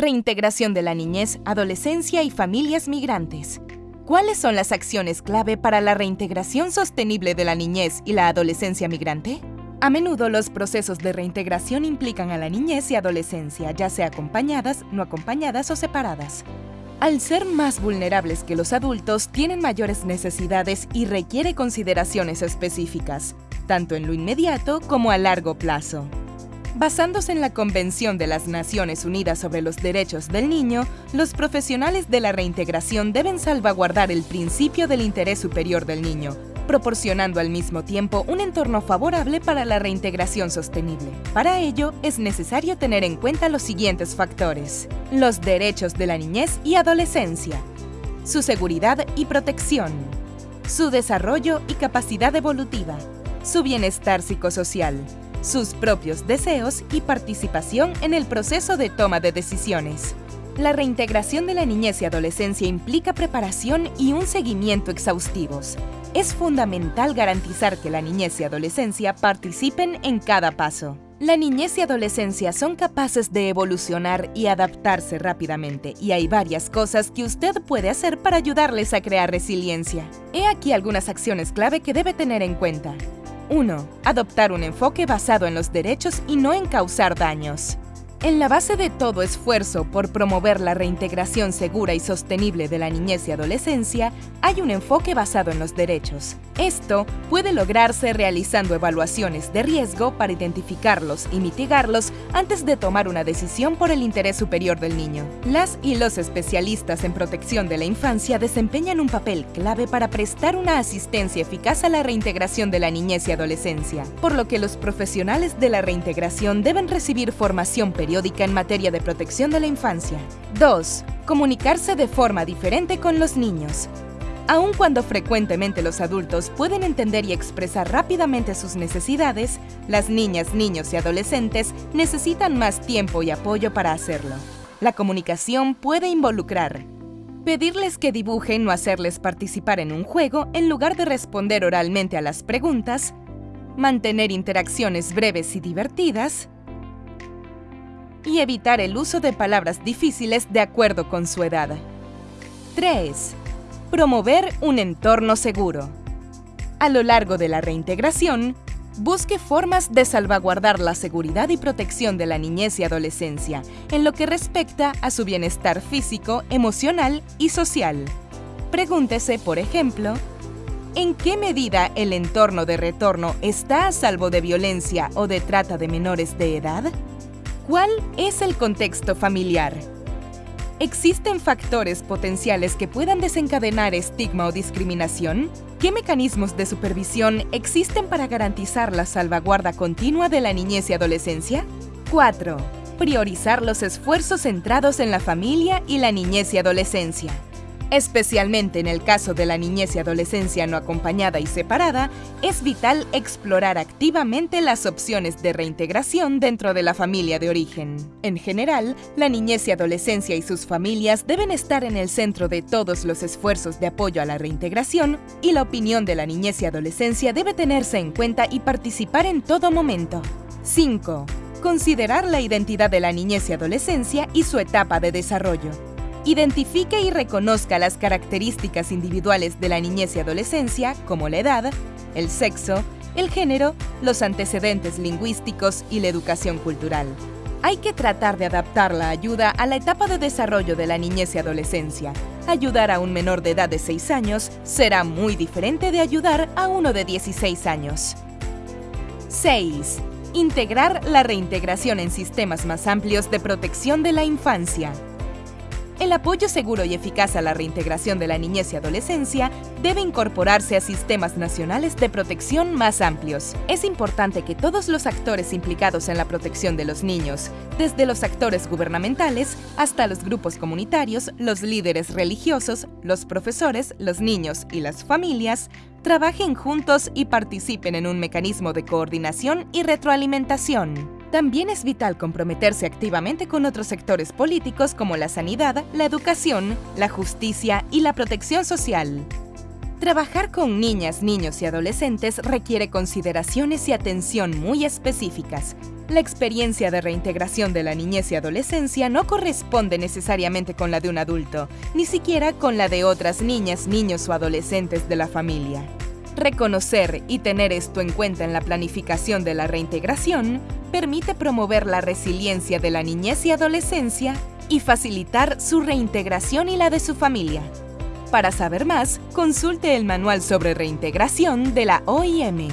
Reintegración de la niñez, adolescencia y familias migrantes. ¿Cuáles son las acciones clave para la reintegración sostenible de la niñez y la adolescencia migrante? A menudo los procesos de reintegración implican a la niñez y adolescencia, ya sea acompañadas, no acompañadas o separadas. Al ser más vulnerables que los adultos, tienen mayores necesidades y requiere consideraciones específicas, tanto en lo inmediato como a largo plazo. Basándose en la Convención de las Naciones Unidas sobre los Derechos del Niño, los profesionales de la reintegración deben salvaguardar el principio del interés superior del niño, proporcionando al mismo tiempo un entorno favorable para la reintegración sostenible. Para ello, es necesario tener en cuenta los siguientes factores. Los derechos de la niñez y adolescencia, su seguridad y protección, su desarrollo y capacidad evolutiva, su bienestar psicosocial, sus propios deseos y participación en el proceso de toma de decisiones. La reintegración de la niñez y adolescencia implica preparación y un seguimiento exhaustivos, es fundamental garantizar que la niñez y adolescencia participen en cada paso. La niñez y adolescencia son capaces de evolucionar y adaptarse rápidamente y hay varias cosas que usted puede hacer para ayudarles a crear resiliencia. He aquí algunas acciones clave que debe tener en cuenta. 1. Adoptar un enfoque basado en los derechos y no en causar daños. En la base de todo esfuerzo por promover la reintegración segura y sostenible de la niñez y adolescencia, hay un enfoque basado en los derechos. Esto puede lograrse realizando evaluaciones de riesgo para identificarlos y mitigarlos antes de tomar una decisión por el interés superior del niño. Las y los especialistas en protección de la infancia desempeñan un papel clave para prestar una asistencia eficaz a la reintegración de la niñez y adolescencia, por lo que los profesionales de la reintegración deben recibir formación periódica en materia de protección de la infancia. 2. Comunicarse de forma diferente con los niños. Aun cuando frecuentemente los adultos pueden entender y expresar rápidamente sus necesidades, las niñas, niños y adolescentes necesitan más tiempo y apoyo para hacerlo. La comunicación puede involucrar pedirles que dibujen o hacerles participar en un juego en lugar de responder oralmente a las preguntas, mantener interacciones breves y divertidas, y evitar el uso de palabras difíciles de acuerdo con su edad. 3. Promover un entorno seguro. A lo largo de la reintegración, busque formas de salvaguardar la seguridad y protección de la niñez y adolescencia en lo que respecta a su bienestar físico, emocional y social. Pregúntese, por ejemplo, ¿en qué medida el entorno de retorno está a salvo de violencia o de trata de menores de edad? ¿Cuál es el contexto familiar? ¿Existen factores potenciales que puedan desencadenar estigma o discriminación? ¿Qué mecanismos de supervisión existen para garantizar la salvaguarda continua de la niñez y adolescencia? 4. Priorizar los esfuerzos centrados en la familia y la niñez y adolescencia. Especialmente en el caso de la niñez y adolescencia no acompañada y separada, es vital explorar activamente las opciones de reintegración dentro de la familia de origen. En general, la niñez y adolescencia y sus familias deben estar en el centro de todos los esfuerzos de apoyo a la reintegración y la opinión de la niñez y adolescencia debe tenerse en cuenta y participar en todo momento. 5. Considerar la identidad de la niñez y adolescencia y su etapa de desarrollo. Identifique y reconozca las características individuales de la niñez y adolescencia, como la edad, el sexo, el género, los antecedentes lingüísticos y la educación cultural. Hay que tratar de adaptar la ayuda a la etapa de desarrollo de la niñez y adolescencia. Ayudar a un menor de edad de 6 años será muy diferente de ayudar a uno de 16 años. 6. Integrar la reintegración en sistemas más amplios de protección de la infancia. El apoyo seguro y eficaz a la reintegración de la niñez y adolescencia debe incorporarse a sistemas nacionales de protección más amplios. Es importante que todos los actores implicados en la protección de los niños, desde los actores gubernamentales hasta los grupos comunitarios, los líderes religiosos, los profesores, los niños y las familias, trabajen juntos y participen en un mecanismo de coordinación y retroalimentación. También es vital comprometerse activamente con otros sectores políticos como la sanidad, la educación, la justicia y la protección social. Trabajar con niñas, niños y adolescentes requiere consideraciones y atención muy específicas. La experiencia de reintegración de la niñez y adolescencia no corresponde necesariamente con la de un adulto, ni siquiera con la de otras niñas, niños o adolescentes de la familia. Reconocer y tener esto en cuenta en la planificación de la reintegración permite promover la resiliencia de la niñez y adolescencia y facilitar su reintegración y la de su familia. Para saber más, consulte el Manual sobre Reintegración de la OIM.